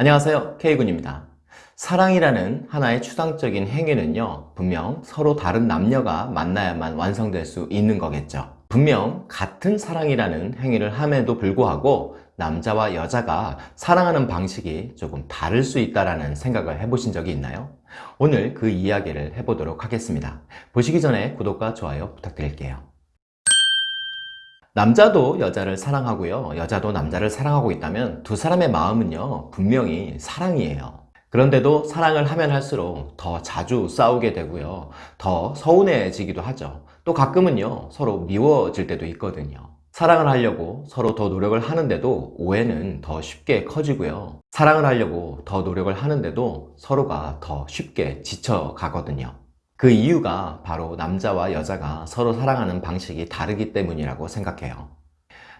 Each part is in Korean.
안녕하세요. K군입니다. 사랑이라는 하나의 추상적인 행위는요 분명 서로 다른 남녀가 만나야만 완성될 수 있는 거겠죠. 분명 같은 사랑이라는 행위를 함에도 불구하고 남자와 여자가 사랑하는 방식이 조금 다를 수 있다는 생각을 해보신 적이 있나요? 오늘 그 이야기를 해보도록 하겠습니다. 보시기 전에 구독과 좋아요 부탁드릴게요 남자도 여자를 사랑하고요. 여자도 남자를 사랑하고 있다면 두 사람의 마음은요 분명히 사랑이에요. 그런데도 사랑을 하면 할수록 더 자주 싸우게 되고요. 더 서운해지기도 하죠. 또 가끔은요 서로 미워질 때도 있거든요. 사랑을 하려고 서로 더 노력을 하는데도 오해는 더 쉽게 커지고요. 사랑을 하려고 더 노력을 하는데도 서로가 더 쉽게 지쳐 가거든요 그 이유가 바로 남자와 여자가 서로 사랑하는 방식이 다르기 때문이라고 생각해요.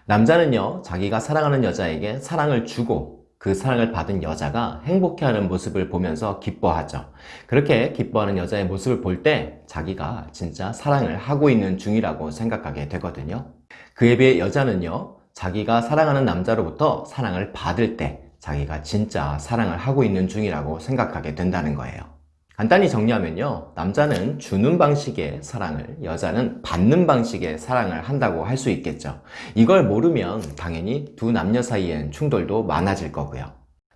남자는요 자기가 사랑하는 여자에게 사랑을 주고 그 사랑을 받은 여자가 행복해하는 모습을 보면서 기뻐하죠. 그렇게 기뻐하는 여자의 모습을 볼 때 자기가 진짜 사랑을 하고 있는 중이라고 생각하게 되거든요. 그에 비해 여자는요 자기가 사랑하는 남자로부터 사랑을 받을 때 자기가 진짜 사랑을 하고 있는 중이라고 생각하게 된다는 거예요 간단히 정리하면요. 남자는 주는 방식의 사랑을 여자는 받는 방식의 사랑을 한다고 할 수 있겠죠. 이걸 모르면 당연히 두 남녀 사이엔 충돌도 많아질 거고요.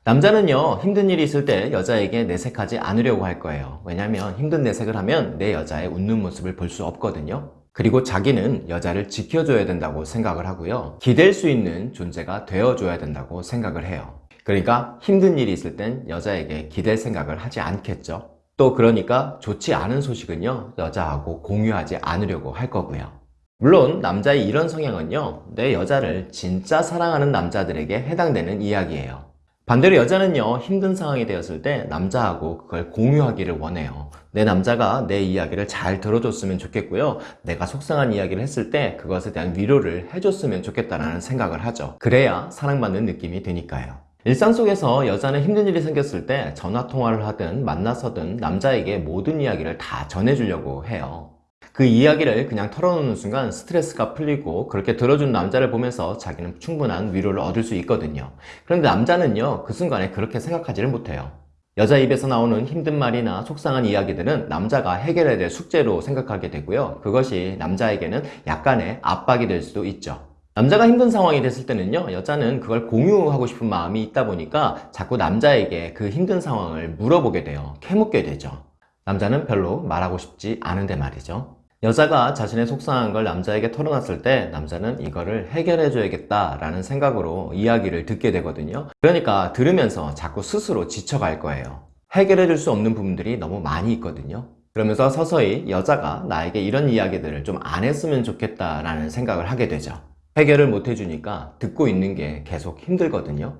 남자는요 힘든 일이 있을 때 여자에게 내색하지 않으려고 할 거예요. 왜냐하면 힘든 내색을 하면 내 여자의 웃는 모습을 볼 수 없거든요. 그리고 자기는 여자를 지켜줘야 된다고 생각을 하고요. 기댈 수 있는 존재가 되어줘야 된다고 생각을 해요. 그러니까 힘든 일이 있을 땐 여자에게 기댈 생각을 하지 않겠죠 또 그러니까 좋지 않은 소식은요 여자하고 공유하지 않으려고 할 거고요. 물론 남자의 이런 성향은요 내 여자를 진짜 사랑하는 남자들에게 해당되는 이야기예요. 반대로 여자는요 힘든 상황이 되었을 때 남자하고 그걸 공유하기를 원해요. 내 남자가 내 이야기를 잘 들어줬으면 좋겠고요. 내가 속상한 이야기를 했을 때 그것에 대한 위로를 해줬으면 좋겠다는 생각을 하죠. 그래야 사랑받는 느낌이 드니까요 일상 속에서 여자는 힘든 일이 생겼을 때 전화통화를 하든 만나서든 남자에게 모든 이야기를 다 전해주려고 해요. 그 이야기를 그냥 털어놓는 순간 스트레스가 풀리고 그렇게 들어준 남자를 보면서 자기는 충분한 위로를 얻을 수 있거든요. 그런데 남자는요 그 순간에 그렇게 생각하지를 못해요. 여자 입에서 나오는 힘든 말이나 속상한 이야기들은 남자가 해결해야 될 숙제로 생각하게 되고요. 그것이 남자에게는 약간의 압박이 될 수도 있죠 남자가 힘든 상황이 됐을 때는요 여자는 그걸 공유하고 싶은 마음이 있다 보니까 자꾸 남자에게 그 힘든 상황을 물어보게 돼요. 캐묻게 되죠. 남자는 별로 말하고 싶지 않은데 말이죠. 여자가 자신의 속상한 걸 남자에게 털어놨을 때 남자는 이거를 해결해 줘야겠다 라는 생각으로 이야기를 듣게 되거든요. 그러니까 들으면서 자꾸 스스로 지쳐갈 거예요. 해결해 줄 수 없는 부분들이 너무 많이 있거든요. 그러면서 서서히 여자가 나에게 이런 이야기들을 좀 안 했으면 좋겠다 라는 생각을 하게 되죠 해결을 못 해주니까 듣고 있는 게 계속 힘들거든요.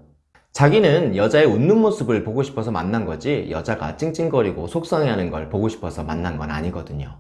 자기는 여자의 웃는 모습을 보고 싶어서 만난 거지 여자가 찡찡거리고 속상해하는 걸 보고 싶어서 만난 건 아니거든요.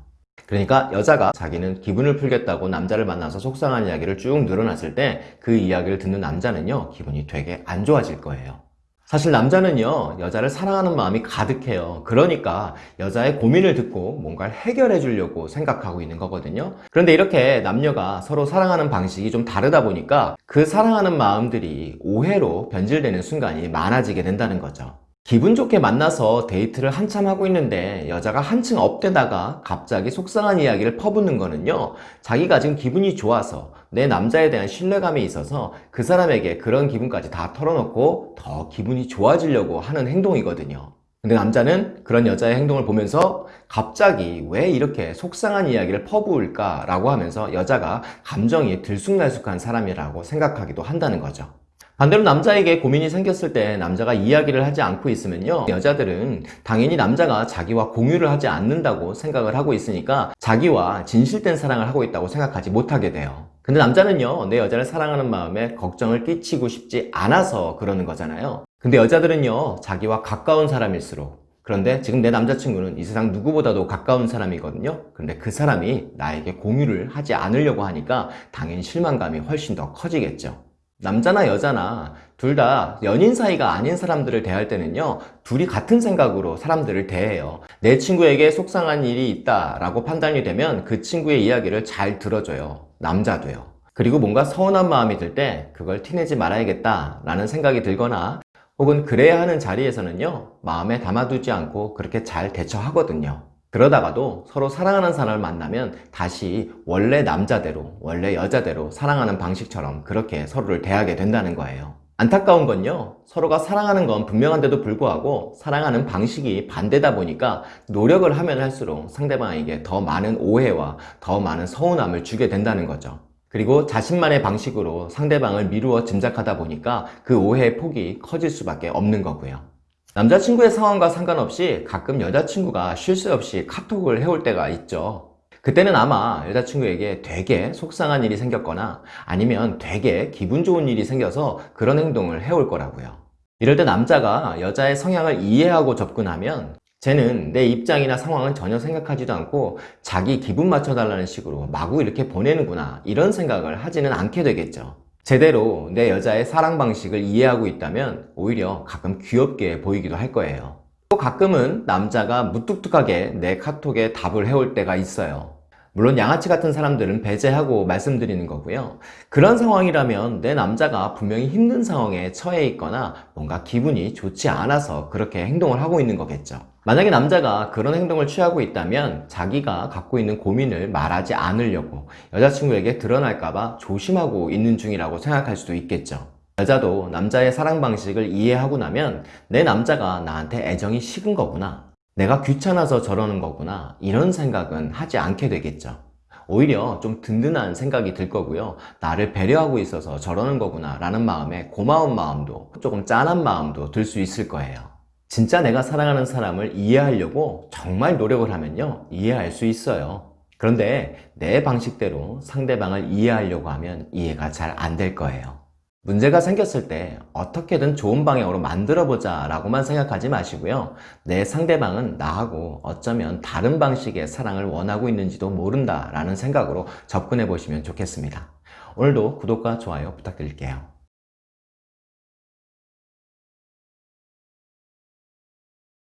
그러니까 여자가 자기는 기분을 풀겠다고 남자를 만나서 속상한 이야기를 쭉 늘어놨을 때 그 이야기를 듣는 남자는요 기분이 되게 안 좋아질 거예요 사실 남자는요 여자를 사랑하는 마음이 가득해요. 그러니까 여자의 고민을 듣고 뭔가를 해결해 주려고 생각하고 있는 거거든요. 그런데 이렇게 남녀가 서로 사랑하는 방식이 좀 다르다 보니까 그 사랑하는 마음들이 오해로 변질되는 순간이 많아지게 된다는 거죠 기분 좋게 만나서 데이트를 한참 하고 있는데 여자가 한층 업되다가 갑자기 속상한 이야기를 퍼붓는 거는요 자기가 지금 기분이 좋아서 내 남자에 대한 신뢰감이 있어서 그 사람에게 그런 기분까지 다 털어놓고 더 기분이 좋아지려고 하는 행동이거든요. 근데 남자는 그런 여자의 행동을 보면서 갑자기 왜 이렇게 속상한 이야기를 퍼부을까 라고 하면서 여자가 감정이 들쑥날쑥한 사람이라고 생각하기도 한다는 거죠 반대로 남자에게 고민이 생겼을 때 남자가 이야기를 하지 않고 있으면요 여자들은 당연히 남자가 자기와 공유를 하지 않는다고 생각을 하고 있으니까 자기와 진실된 사랑을 하고 있다고 생각하지 못하게 돼요. 근데 남자는요 내 여자를 사랑하는 마음에 걱정을 끼치고 싶지 않아서 그러는 거잖아요. 근데 여자들은요 자기와 가까운 사람일수록. 그런데 지금 내 남자친구는 이 세상 누구보다도 가까운 사람이거든요. 그런데 그 사람이 나에게 공유를 하지 않으려고 하니까 당연히 실망감이 훨씬 더 커지겠죠 남자나 여자나 둘 다 연인 사이가 아닌 사람들을 대할 때는요 둘이 같은 생각으로 사람들을 대해요. 내 친구에게 속상한 일이 있다 라고 판단이 되면 그 친구의 이야기를 잘 들어줘요. 남자도요. 그리고 뭔가 서운한 마음이 들 때 그걸 티내지 말아야겠다 라는 생각이 들거나 혹은 그래야 하는 자리에서는요, 마음에 담아두지 않고 그렇게 잘 대처하거든요. 그러다가도 서로 사랑하는 사람을 만나면 다시 원래 남자대로, 원래 여자대로 사랑하는 방식처럼 그렇게 서로를 대하게 된다는 거예요. 안타까운 건요, 서로가 사랑하는 건 분명한데도 불구하고 사랑하는 방식이 반대다 보니까 노력을 하면 할수록 상대방에게 더 많은 오해와 더 많은 서운함을 주게 된다는 거죠. 그리고 자신만의 방식으로 상대방을 미루어 짐작하다 보니까 그 오해의 폭이 커질 수밖에 없는 거고요. 남자친구의 상황과 상관없이 가끔 여자친구가 쉴 새 없이 카톡을 해올 때가 있죠. 그때는 아마 여자친구에게 되게 속상한 일이 생겼거나 아니면 되게 기분 좋은 일이 생겨서 그런 행동을 해올 거라고요. 이럴 때 남자가 여자의 성향을 이해하고 접근하면 쟤는 내 입장이나 상황은 전혀 생각하지도 않고 자기 기분 맞춰달라는 식으로 마구 이렇게 보내는구나 이런 생각을 하지는 않게 되겠죠. 제대로 내 여자의 사랑 방식을 이해하고 있다면 오히려 가끔 귀엽게 보이기도 할 거예요. 또 가끔은 남자가 무뚝뚝하게 내 카톡에 답을 해올 때가 있어요. 물론 양아치 같은 사람들은 배제하고 말씀드리는 거고요. 그런 상황이라면 내 남자가 분명히 힘든 상황에 처해 있거나 뭔가 기분이 좋지 않아서 그렇게 행동을 하고 있는 거겠죠. 만약에 남자가 그런 행동을 취하고 있다면 자기가 갖고 있는 고민을 말하지 않으려고 여자친구에게 드러날까봐 조심하고 있는 중이라고 생각할 수도 있겠죠. 여자도 남자의 사랑 방식을 이해하고 나면 내 남자가 나한테 애정이 식은 거구나. 내가 귀찮아서 저러는 거구나 이런 생각은 하지 않게 되겠죠 오히려 좀 든든한 생각이 들 거고요 나를 배려하고 있어서 저러는 거구나 라는 마음에 고마운 마음도 조금 짠한 마음도 들 수 있을 거예요 진짜 내가 사랑하는 사람을 이해하려고 정말 노력을 하면요 이해할 수 있어요. 그런데 내 방식대로 상대방을 이해하려고 하면 이해가 잘 안 될 거예요. 문제가 생겼을 때 어떻게든 좋은 방향으로 만들어 보자 라고만 생각하지 마시고요. 내 상대방은 나하고 어쩌면 다른 방식의 사랑을 원하고 있는지도 모른다 라는 생각으로 접근해 보시면 좋겠습니다. 오늘도 구독과 좋아요 부탁드릴게요